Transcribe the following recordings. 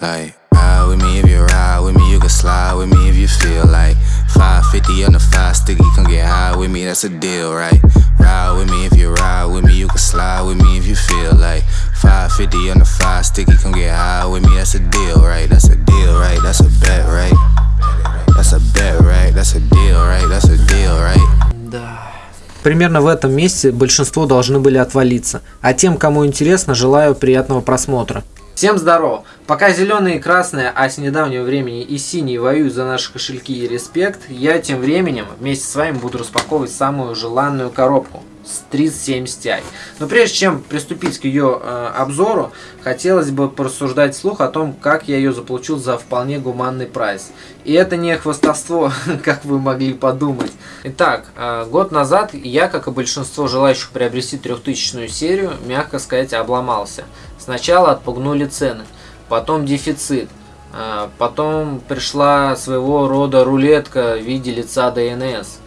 Like, ride with me if you ride with me, you can slide with me if you feel like 550 on the five sticky, come get high with me, that's a deal, right? Ride with me if you ride with me, you can slide with me if you feel like 550 on the five sticky, come get high with me, that's a deal, right? That's a deal, right? That's a bet, right? That's a bet, right? That's a deal, right? That's a deal, right? Да. Примерно в этом месте большинство должны были отвалиться. А тем, кому интересно, желаю приятного просмотра. Всем здорово! Пока зеленые и красные, а с недавнего времени и синие воюют за наши кошельки и респект, я тем временем вместе с вами буду распаковывать самую желанную коробку с 3070 Ti. Но прежде чем приступить к ее э, обзору, хотелось бы порассуждать вслух о том, как я ее заполучил за вполне гуманный прайс. И это не хвастовство, как вы могли подумать. Итак, э, год назад я, как и большинство желающих приобрести 3000 серию, мягко сказать, обломался. Сначала отпугнули цены, потом дефицит, э, потом пришла своего рода рулетка в виде лица DNS –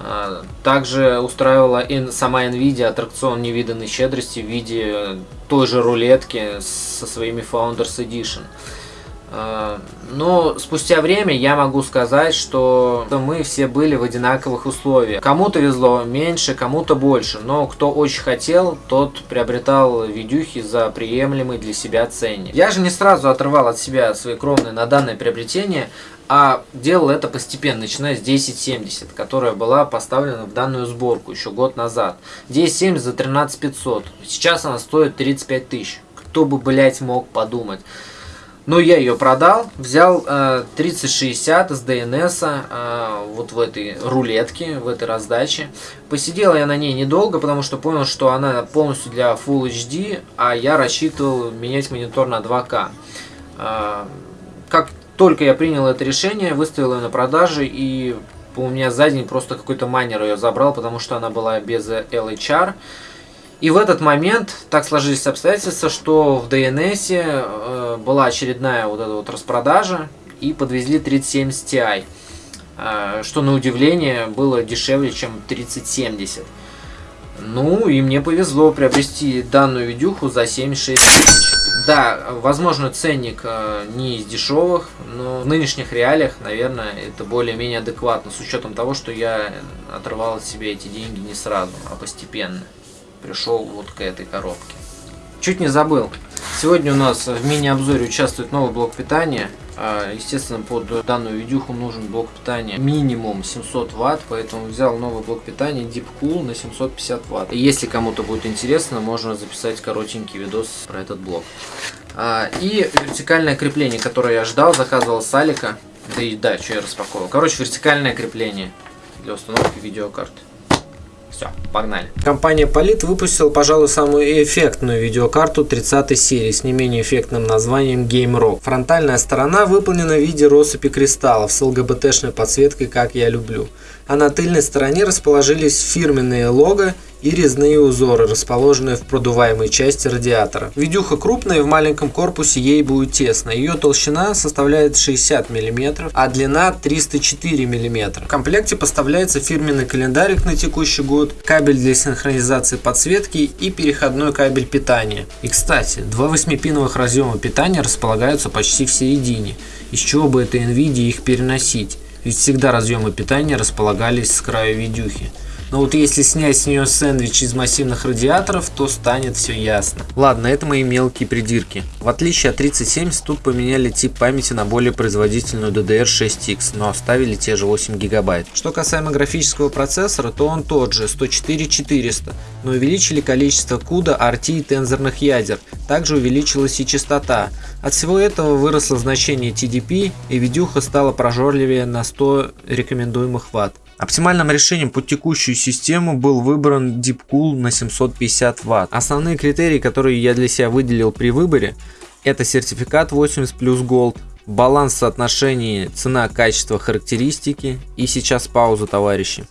а, также устраивала сама Nvidia аттракцион невиданной щедрости в виде той же рулетки со своими Founders Edition. А, но спустя время я могу сказать, что мы все были в одинаковых условиях. Кому-то везло меньше, кому-то больше, но кто очень хотел, тот приобретал видюхи за приемлемый для себя ценник. Я же не сразу отрывал от себя свои кровные на данное приобретение, а делал это постепенно, начиная с 1070, которая была поставлена в данную сборку еще год назад. 1070 за 13500, сейчас она стоит 35 тысяч. Кто бы, блять, мог подумать. Но я ее продал, взял э, 3060 с DNS э, вот в этой рулетке, в этой раздаче. Посидел я на ней недолго, потому что понял, что она полностью для Full HD, а я рассчитывал менять монитор на 2К. Э, как только я принял это решение, выставил ее на продажу и у меня за день просто какой-то майнер ее забрал, потому что она была без LHR. И в этот момент так сложились обстоятельства, что в DNS э, была очередная вот эта вот распродажа и подвезли 3070 Ti, э, что на удивление было дешевле, чем 3070. Ну и мне повезло приобрести данную видюху за 76 тысяч. Да, возможно ценник э, не из дешевых, но в нынешних реалиях, наверное, это более-менее адекватно, с учетом того, что я отрывал от себя эти деньги не сразу, а постепенно пришел вот к этой коробке. Чуть не забыл. Сегодня у нас в мини-обзоре участвует новый блок питания. А, естественно, под данную видюху нужен блок питания минимум 700 ватт, поэтому взял новый блок питания Deep Cool на 750 ватт. Если кому-то будет интересно, можно записать коротенький видос про этот блок. А, и вертикальное крепление, которое я ждал, заказывал с Алика. Да и да, что я распаковывал. Короче, вертикальное крепление для установки видеокарты. Все, погнали. Компания Polit выпустила, пожалуй, самую эффектную видеокарту 30 серии с не менее эффектным названием Game Rock. Фронтальная сторона выполнена в виде россыпи кристаллов с ЛГБТшной подсветкой, как я люблю. А на тыльной стороне расположились фирменные лого и резные узоры, расположенные в продуваемой части радиатора. Видюха крупная, в маленьком корпусе ей будет тесно. Ее толщина составляет 60 мм, а длина 304 мм. В комплекте поставляется фирменный календарик на текущий год, кабель для синхронизации подсветки и переходной кабель питания. И кстати, два 8-пиновых разъема питания располагаются почти в середине, из чего бы это NVIDIA их переносить, ведь всегда разъемы питания располагались с краю видюхи. Но вот если снять с нее сэндвич из массивных радиаторов, то станет все ясно. Ладно, это мои мелкие придирки. В отличие от 3070, тут поменяли тип памяти на более производительную DDR6X, но оставили те же 8 гигабайт. Что касаемо графического процессора, то он тот же, 104-400, но увеличили количество CUDA, RT и тензорных ядер. Также увеличилась и частота. От всего этого выросло значение TDP, и видюха стала прожорливее на 100 рекомендуемых ватт. Оптимальным решением под текущую систему был выбран DeepCool на 750 Вт. Основные критерии, которые я для себя выделил при выборе, это сертификат 80 плюс Gold, баланс соотношений цена, качество, характеристики и сейчас пауза, товарищи.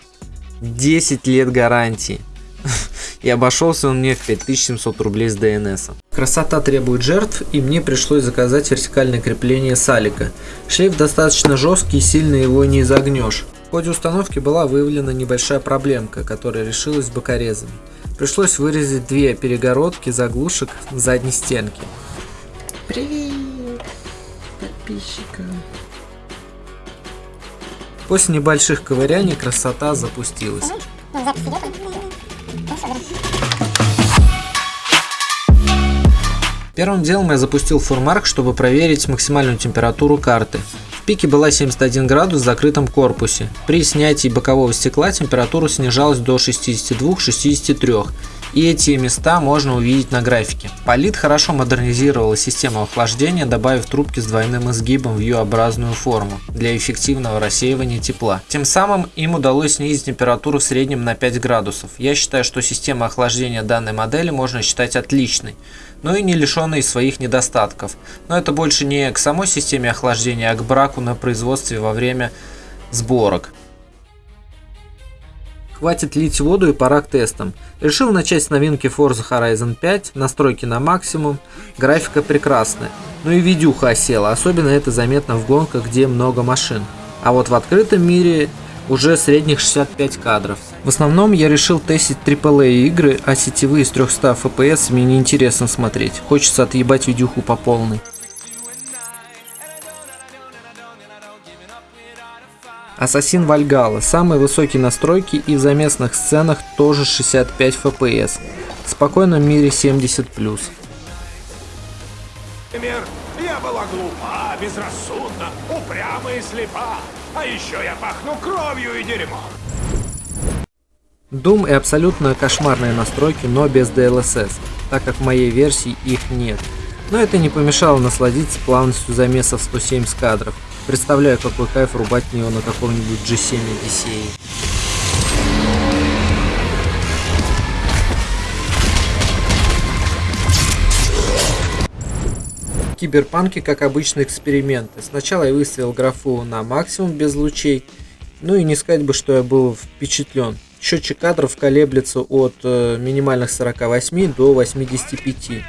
10 лет гарантии. И обошелся он мне в 5700 рублей с DNS. Красота требует жертв, и мне пришлось заказать вертикальное крепление салика. Шлейф достаточно жесткий сильно его не изогнешь. В ходе установки была выявлена небольшая проблемка, которая решилась бокорезами. Пришлось вырезать две перегородки заглушек задней стенке. Привет! подписчиков. После небольших ковыряний красота запустилась. Первым делом я запустил фурмарк, чтобы проверить максимальную температуру карты. Пике была 71 градус в закрытом корпусе. При снятии бокового стекла температура снижалась до 62-63 и эти места можно увидеть на графике. Полит хорошо модернизировала систему охлаждения, добавив трубки с двойным изгибом в U-образную форму для эффективного рассеивания тепла. Тем самым им удалось снизить температуру в среднем на 5 градусов. Я считаю, что система охлаждения данной модели можно считать отличной, но и не лишенной своих недостатков. Но это больше не к самой системе охлаждения, а к браку на производстве во время сборок. Хватит лить воду и пора к тестам. Решил начать с новинки Forza Horizon 5, настройки на максимум, графика прекрасная. Ну и видюха осела, особенно это заметно в гонках, где много машин. А вот в открытом мире уже средних 65 кадров. В основном я решил тестить AAA игры, а сетевые с 300 FPS мне не интересно смотреть. Хочется отъебать видюху по полной. Ассасин Вальгала. Самые высокие настройки и в заместных сценах тоже 65 FPS. В спокойном мире 70+. Например, я была глупа, безрассудна, упряма и слепа. А еще я пахну кровью и дерьмом. Doom и абсолютно кошмарные настройки, но без DLSS, так как в моей версии их нет. Но это не помешало насладиться плавностью замесов 170 кадров. Представляю, какой кайф рубать в нее на каком-нибудь G7 Одиссее. Киберпанки, как обычно, эксперименты. Сначала я выставил графу на максимум без лучей. Ну и не сказать бы, что я был впечатлен. Счетчик кадров колеблется от э, минимальных 48 до 85.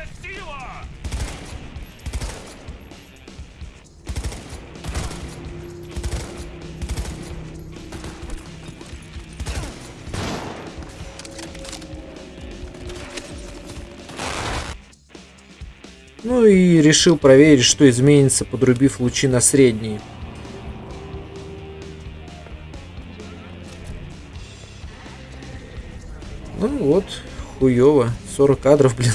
И решил проверить, что изменится, подрубив лучи на средние. Ну вот, хуёво. 40 кадров, блин.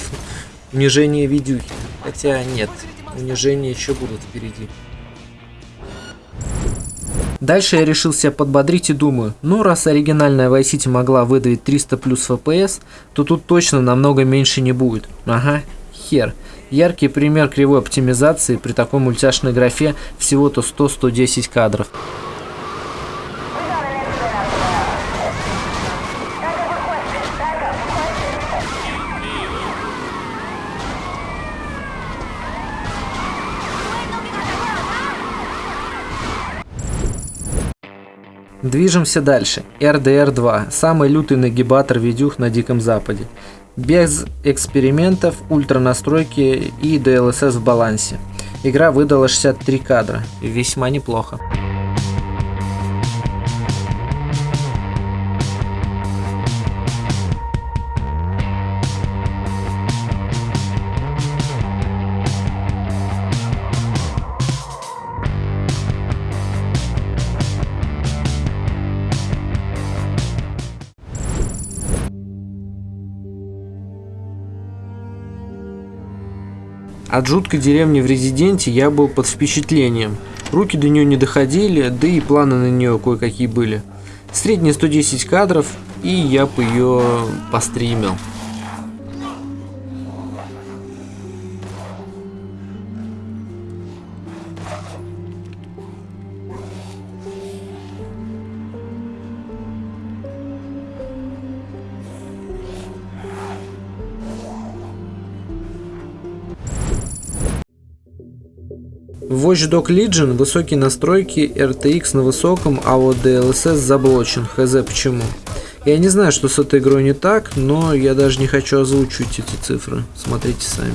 Унижение видюхи. Хотя нет, унижения еще будут впереди. Дальше я решил себя подбодрить и думаю, ну раз оригинальная Vice City могла выдавить 300 плюс FPS, то тут точно намного меньше не будет. Ага, хер. Яркий пример кривой оптимизации при такой мультяшной графе всего-то 100-110 кадров. Движемся дальше. RDR2. Самый лютый нагибатор видюх на Диком Западе без экспериментов, ультра настройки и DLSS в балансе. Игра выдала 63 кадра, весьма неплохо. От жуткой деревни в Резиденте я был под впечатлением. Руки до нее не доходили, да и планы на нее кое-какие были. Средние 110 кадров, и я бы ее постримил. В Watch Dog Legion высокие настройки, RTX на высоком, а вот DLSS заблочен, хз почему. Я не знаю, что с этой игрой не так, но я даже не хочу озвучивать эти цифры. Смотрите сами.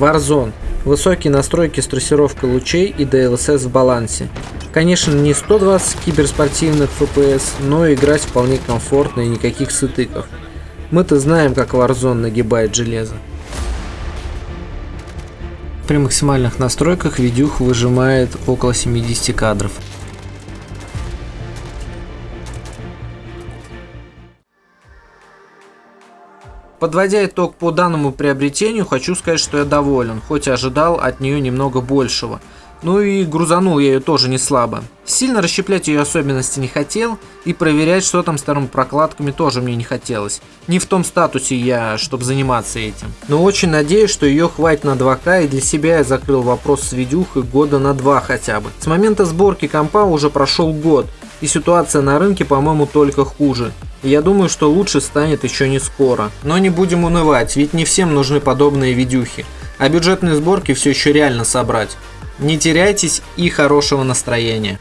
Warzone. Высокие настройки с трассировкой лучей и DLSS в балансе. Конечно, не 120 киберспортивных FPS, но играть вполне комфортно и никаких сытыков. Мы-то знаем, как Warzone нагибает железо. При максимальных настройках видюх выжимает около 70 кадров. Подводя итог по данному приобретению, хочу сказать, что я доволен, хоть и ожидал от нее немного большего. Ну и грузанул я ее тоже не слабо. Сильно расщеплять ее особенности не хотел, и проверять, что там с вторыми прокладками, тоже мне не хотелось. Не в том статусе я, чтобы заниматься этим. Но очень надеюсь, что ее хватит на 2К, и для себя я закрыл вопрос с видюхой года на 2 хотя бы. С момента сборки компа уже прошел год, и ситуация на рынке, по-моему, только хуже. Я думаю, что лучше станет еще не скоро. Но не будем унывать, ведь не всем нужны подобные видюхи. А бюджетные сборки все еще реально собрать. Не теряйтесь и хорошего настроения.